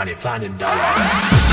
money, finding dollars.